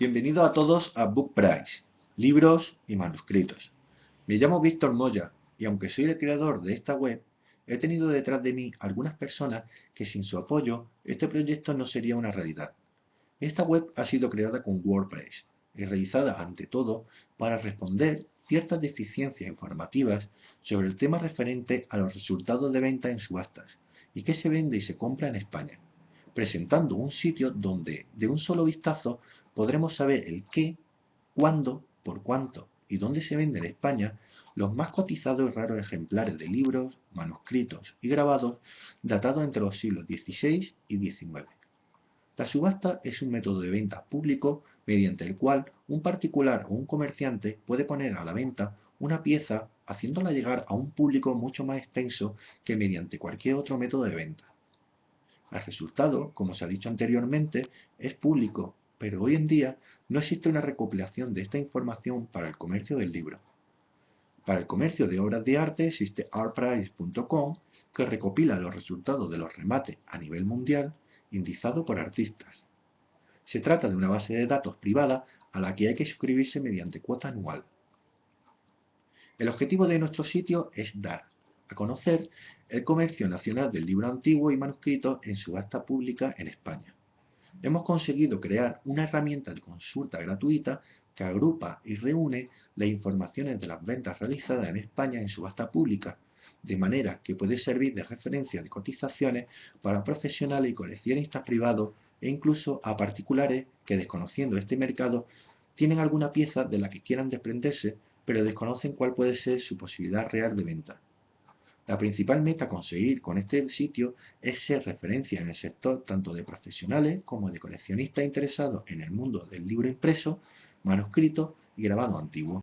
Bienvenidos a todos a Book Price, libros y manuscritos. Me llamo Víctor Moya y aunque soy el creador de esta web, he tenido detrás de mí algunas personas que sin su apoyo este proyecto no sería una realidad. Esta web ha sido creada con WordPress y realizada ante todo para responder ciertas deficiencias informativas sobre el tema referente a los resultados de venta en subastas y qué se vende y se compra en España presentando un sitio donde de un solo vistazo podremos saber el qué, cuándo, por cuánto y dónde se venden en España los más cotizados y raros ejemplares de libros, manuscritos y grabados datados entre los siglos XVI y XIX. La subasta es un método de venta público mediante el cual un particular o un comerciante puede poner a la venta una pieza haciéndola llegar a un público mucho más extenso que mediante cualquier otro método de venta. El resultado, como se ha dicho anteriormente, es público, pero hoy en día no existe una recopilación de esta información para el comercio del libro. Para el comercio de obras de arte existe artprice.com que recopila los resultados de los remates a nivel mundial indizado por artistas. Se trata de una base de datos privada a la que hay que suscribirse mediante cuota anual. El objetivo de nuestro sitio es dar a conocer el comercio nacional del libro antiguo y manuscrito en subasta pública en España. Hemos conseguido crear una herramienta de consulta gratuita que agrupa y reúne las informaciones de las ventas realizadas en España en subasta pública, de manera que puede servir de referencia de cotizaciones para profesionales y coleccionistas privados e incluso a particulares que desconociendo este mercado tienen alguna pieza de la que quieran desprenderse pero desconocen cuál puede ser su posibilidad real de venta. La principal meta a conseguir con este sitio es ser referencia en el sector tanto de profesionales como de coleccionistas interesados en el mundo del libro impreso, manuscrito y grabado antiguo.